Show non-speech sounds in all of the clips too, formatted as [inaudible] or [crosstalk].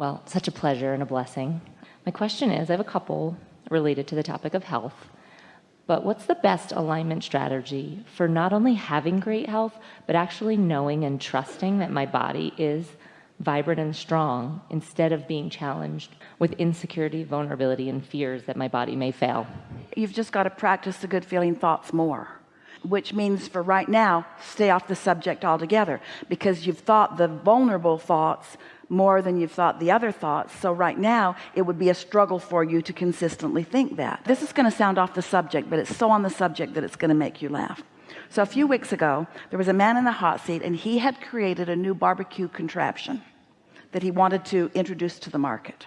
Well, such a pleasure and a blessing. My question is I have a couple related to the topic of health. But what's the best alignment strategy for not only having great health, but actually knowing and trusting that my body is vibrant and strong instead of being challenged with insecurity, vulnerability, and fears that my body may fail? You've just got to practice the good feeling thoughts more which means for right now stay off the subject altogether because you've thought the vulnerable thoughts more than you've thought the other thoughts. So right now it would be a struggle for you to consistently think that. This is going to sound off the subject but it's so on the subject that it's going to make you laugh. So a few weeks ago there was a man in the hot seat and he had created a new barbecue contraption that he wanted to introduce to the market.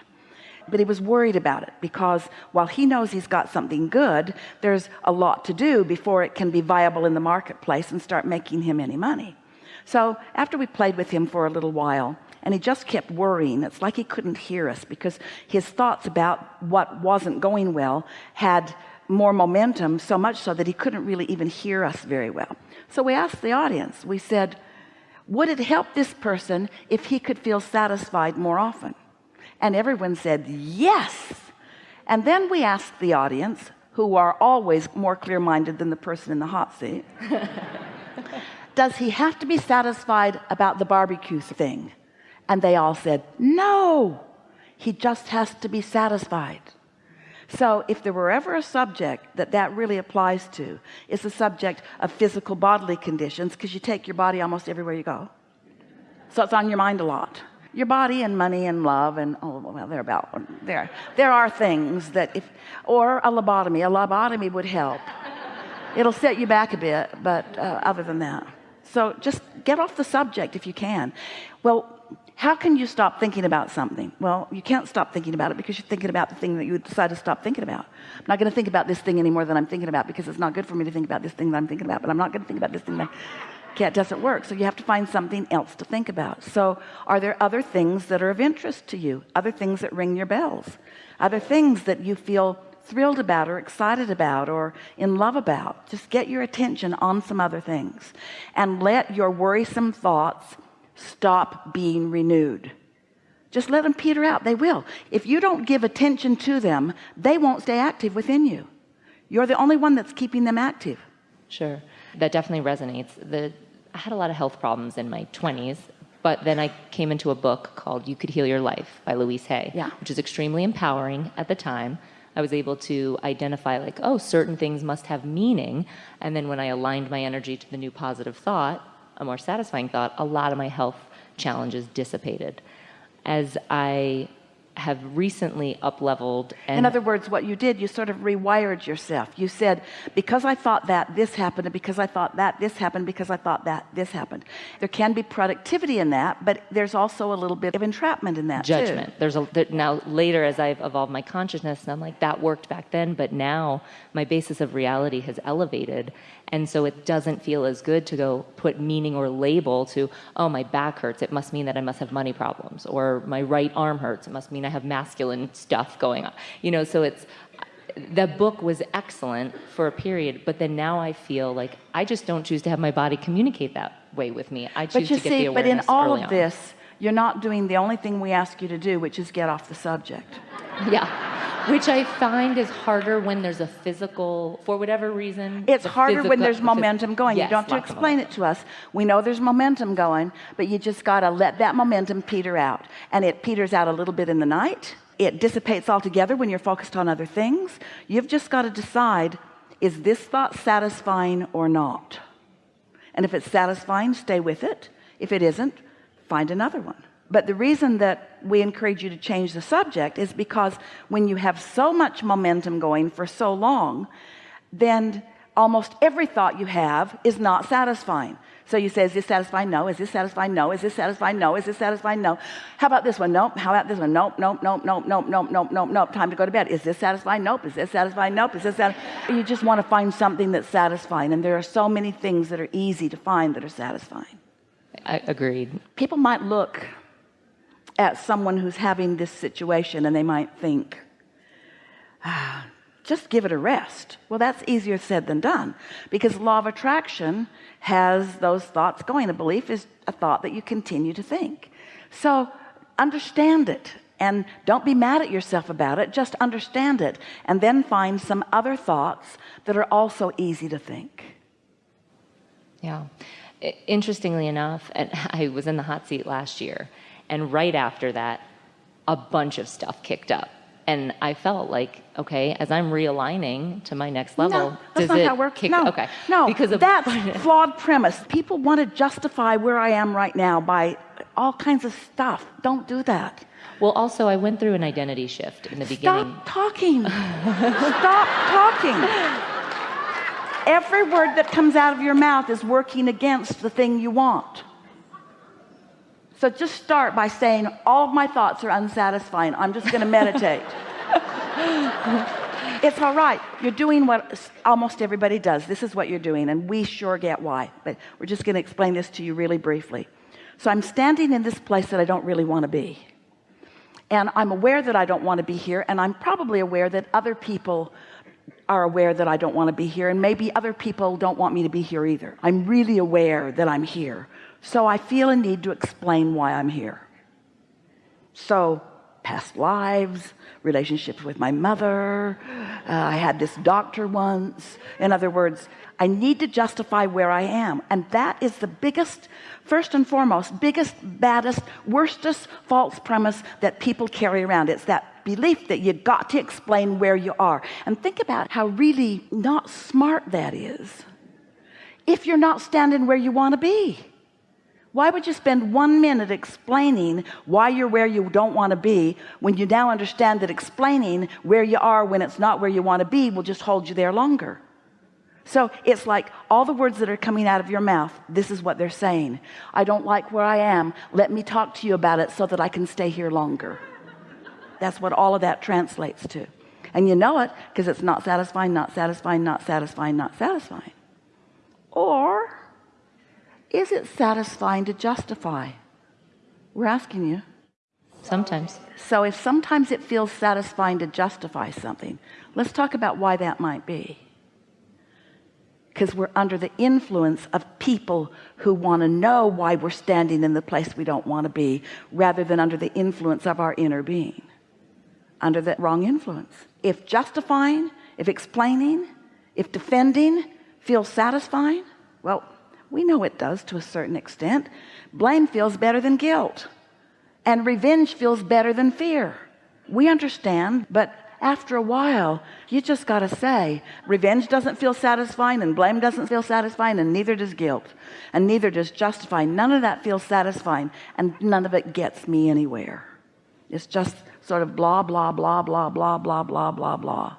But he was worried about it because while he knows he's got something good there's a lot to do before it can be viable in the marketplace and start making him any money. So after we played with him for a little while and he just kept worrying. It's like he couldn't hear us because his thoughts about what wasn't going well had more momentum so much so that he couldn't really even hear us very well. So we asked the audience we said would it help this person if he could feel satisfied more often? And everyone said yes. And then we asked the audience who are always more clear-minded than the person in the hot seat [laughs] does he have to be satisfied about the barbecue thing and they all said no he just has to be satisfied. So if there were ever a subject that that really applies to it's the subject of physical bodily conditions because you take your body almost everywhere you go. So it's on your mind a lot. Your body and money and love and oh well they're about there there are things that if or a lobotomy. A lobotomy would help. It'll set you back a bit but uh, other than that so just get off the subject if you can. Well how can you stop thinking about something? Well you can't stop thinking about it because you're thinking about the thing that you decide to stop thinking about. I'm not going to think about this thing anymore than I'm thinking about because it's not good for me to think about this thing that I'm thinking about but I'm not going to think about this thing that can't doesn't work. So you have to find something else to think about. So are there other things that are of interest to you? Other things that ring your bells? Other things that you feel thrilled about or excited about or in love about just get your attention on some other things. And let your worrisome thoughts stop being renewed. Just let them peter out. They will. If you don't give attention to them they won't stay active within you. You're the only one that's keeping them active. Sure. That definitely resonates. The I had a lot of health problems in my 20s but then I came into a book called You Could Heal Your Life by Louise Hay yeah. which is extremely empowering at the time I was able to identify like oh certain things must have meaning and then when I aligned my energy to the new positive thought a more satisfying thought, a lot of my health challenges dissipated. As I have recently up leveled in other words what you did you sort of rewired yourself. You said because I thought that this happened and because I thought that this happened because I thought that this happened. There can be productivity in that but there's also a little bit of entrapment in that judgment. Too. there's a now later as I've evolved my consciousness and I'm like that worked back then but now my basis of reality has elevated and so it doesn't feel as good to go put meaning or label to oh my back hurts. It must mean that I must have money problems or my right arm hurts. It must mean I have masculine stuff going on. You know so it's the book was excellent for a period but then now I feel like I just don't choose to have my body communicate that way with me. I choose but you to get see, the awareness but in all of on. this you're not doing the only thing we ask you to do which is get off the subject. Yeah. Which I find is harder when there's a physical for whatever reason it's harder physical, when there's momentum going. Yes, you don't have to explain it to us. We know there's momentum going but you just got to let that momentum peter out. And it peters out a little bit in the night. It dissipates altogether when you're focused on other things. You've just got to decide is this thought satisfying or not? And if it's satisfying stay with it. If it isn't find another one. But the reason that we encourage you to change the subject is because when you have so much momentum going for so long then almost every thought you have is not satisfying. So you say is this satisfying? No. Is this satisfying? No. Is this satisfying? No. Is this satisfying? No. How about this one? Nope. How about this one? Nope. Nope. Nope. Nope. Nope. Nope. Nope. Nope. Nope. Time to go to bed. Is this satisfying? Nope. Is this satisfying? Nope. Is this satisfying? you just want to find something that's satisfying. And there are so many things that are easy to find that are satisfying I agreed. People might look at someone who's having this situation and they might think ah, just give it a rest. Well that's easier said than done because law of attraction has those thoughts going. A belief is a thought that you continue to think. So understand it and don't be mad at yourself about it just understand it and then find some other thoughts that are also easy to think. Yeah interestingly enough [laughs] I was in the hot seat last year and right after that a bunch of stuff kicked up and I felt like, okay, as I'm realigning to my next level, no, that's not how it works. Kick, no, okay, no, because of that's [laughs] [laughs] flawed premise. People want to justify where I am right now by all kinds of stuff. Don't do that. Well, also, I went through an identity shift in the beginning. Stop talking. Stop talking. Every word that comes out of your mouth is working against the thing you want. So just start by saying, all of my thoughts are unsatisfying. I'm just going to meditate. [laughs] it's all right. You're doing what almost everybody does. This is what you're doing. And we sure get why, but we're just going to explain this to you really briefly. So I'm standing in this place that I don't really want to be. And I'm aware that I don't want to be here. And I'm probably aware that other people are aware that I don't want to be here. And maybe other people don't want me to be here either. I'm really aware that I'm here. So I feel a need to explain why I'm here. So past lives, relationships with my mother. Uh, I had this doctor once. In other words, I need to justify where I am. And that is the biggest, first and foremost, biggest, baddest, worstest false premise that people carry around. It's that belief that you got to explain where you are. And think about how really not smart that is if you're not standing where you want to be. Why would you spend one minute explaining why you're where you don't want to be when you now understand that explaining where you are when it's not where you want to be will just hold you there longer? So it's like all the words that are coming out of your mouth, this is what they're saying. I don't like where I am. Let me talk to you about it so that I can stay here longer. That's what all of that translates to. And you know it because it's not satisfying, not satisfying, not satisfying, not satisfying. Or is it satisfying to justify? We're asking you. Sometimes. So if sometimes it feels satisfying to justify something, let's talk about why that might be. Because we're under the influence of people who want to know why we're standing in the place we don't want to be, rather than under the influence of our inner being. Under that wrong influence. If justifying, if explaining, if defending feels satisfying, well, we know it does to a certain extent. Blame feels better than guilt. And revenge feels better than fear. We understand, but after a while, you just got to say, revenge doesn't feel satisfying, and blame doesn't feel satisfying, and neither does guilt, and neither does justifying. None of that feels satisfying, and none of it gets me anywhere. It's just sort of blah, blah, blah, blah, blah, blah, blah, blah, blah.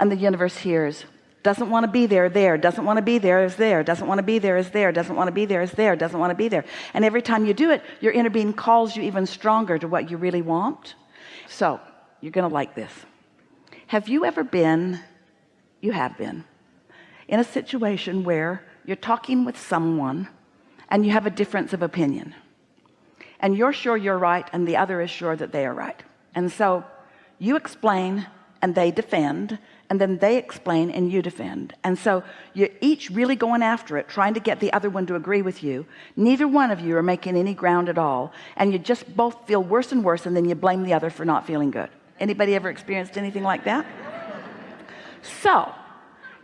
And the universe hears, doesn't want to be there there. Doesn't want to be there is there. Doesn't want to be there is there. Doesn't want to be there is there. Doesn't want to be there. And every time you do it your inner being calls you even stronger to what you really want. So you're gonna like this. Have you ever been you have been in a situation where you're talking with someone and you have a difference of opinion? And you're sure you're right and the other is sure that they are right. And so you explain and they defend and then they explain and you defend. And so you're each really going after it trying to get the other one to agree with you. Neither one of you are making any ground at all and you just both feel worse and worse and then you blame the other for not feeling good. Anybody ever experienced anything like that? So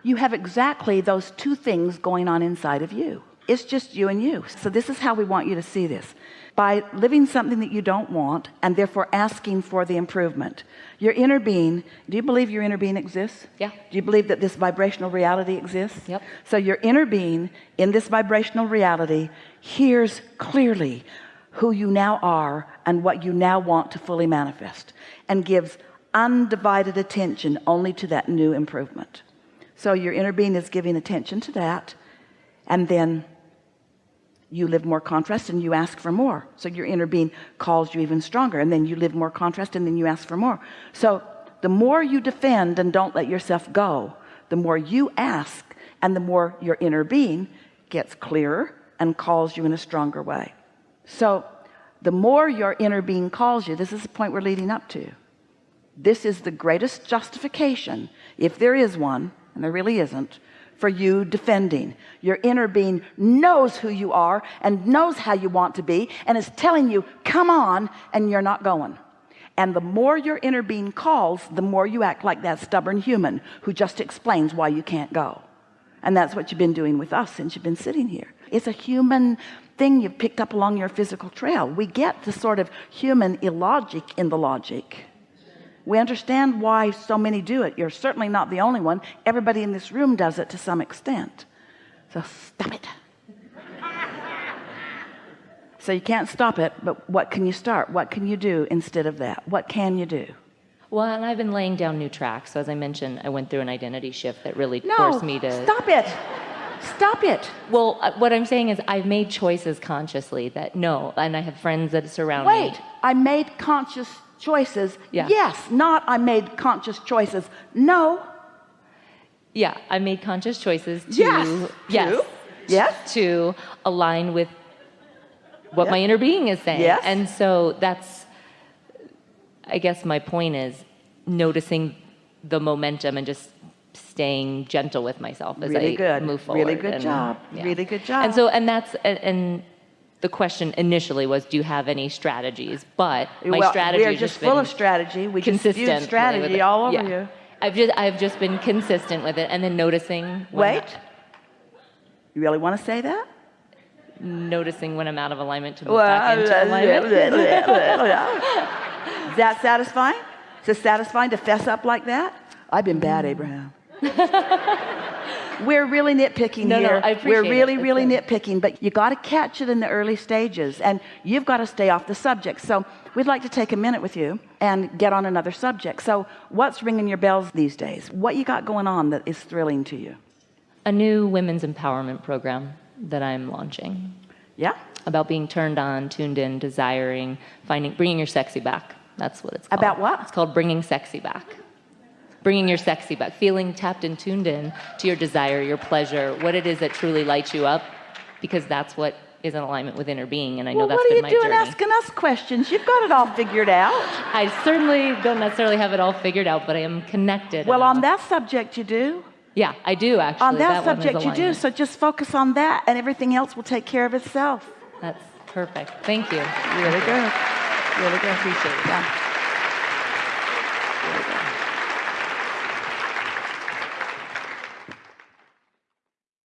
you have exactly those two things going on inside of you. It's just you and you. So this is how we want you to see this by living something that you don't want and therefore asking for the improvement. Your inner being do you believe your inner being exists? Yeah. Do you believe that this vibrational reality exists? Yep. So your inner being in this vibrational reality hears clearly who you now are and what you now want to fully manifest and gives undivided attention only to that new improvement. So your inner being is giving attention to that and then you live more contrast and you ask for more. So your inner being calls you even stronger and then you live more contrast and then you ask for more. So the more you defend and don't let yourself go the more you ask and the more your inner being gets clearer and calls you in a stronger way. So the more your inner being calls you this is the point we're leading up to. This is the greatest justification if there is one and there really isn't for you defending your inner being knows who you are and knows how you want to be and is telling you come on and you're not going And the more your inner being calls, the more you act like that stubborn human who just explains why you can't go. And that's what you've been doing with us since you've been sitting here. It's a human thing you've picked up along your physical trail. We get the sort of human illogic in the logic. We understand why so many do it. You're certainly not the only one. Everybody in this room does it to some extent. So stop it. so you can't stop it, but what can you start? What can you do instead of that? What can you do? Well, and I've been laying down new tracks. So as I mentioned, I went through an identity shift that really No, forced me to stop it. Stop it. Well, uh, what I'm saying is I've made choices consciously that no, and I have friends that surround Wait, me. I made conscious choices. Yeah. Yes, not I made conscious choices. No. Yeah, I made conscious choices to Yes. yes, To? Yes. to align with what Yeah. my inner being is saying. Yes. And so that's I guess my point is noticing the momentum and just staying gentle with myself as Really I good. move forward. Really good And, job. Really good job. And so and that's and, and the question initially was do you have any strategies? But my well, strategy we are just full of strategy. We just consistent with strategy all over Yeah. you. I've just I've just been consistent with it and then noticing Wait. You really want to say that? noticing when I'm out of alignment to move back into uh, alignment. Is that satisfying? Is it satisfying to fess up like that? I've been bad, Abraham. [laughs] We're really nitpicking No, no. I appreciate We're really, it. Really good. nitpicking, but you got to catch it in the early stages and you've got to stay off the subject. So we'd like to take a minute with you and get on another subject. So what's ringing your bells these days? What you got going on that is thrilling to you? A new women's empowerment program that I'm launching Yeah? about being turned on, tuned in, desiring, finding, bringing your sexy back. That's what it's called. About what? It's called bringing sexy back. Bringing your sexy back, feeling tapped and tuned in to your desire, your pleasure, what it is that truly lights you up, because that's what is in alignment with inner being. And I know Well, that's what are you doing journey. asking us questions? You've got it all figured out. I certainly don't necessarily have it all figured out, but I am connected. Well, on that subject, you do. yeah, I do actually. On that, is subject, you do. So just focus on that, and everything else will take care of itself. That's perfect. Thank you. Really good. Really good. Appreciate it. Yeah. Really good.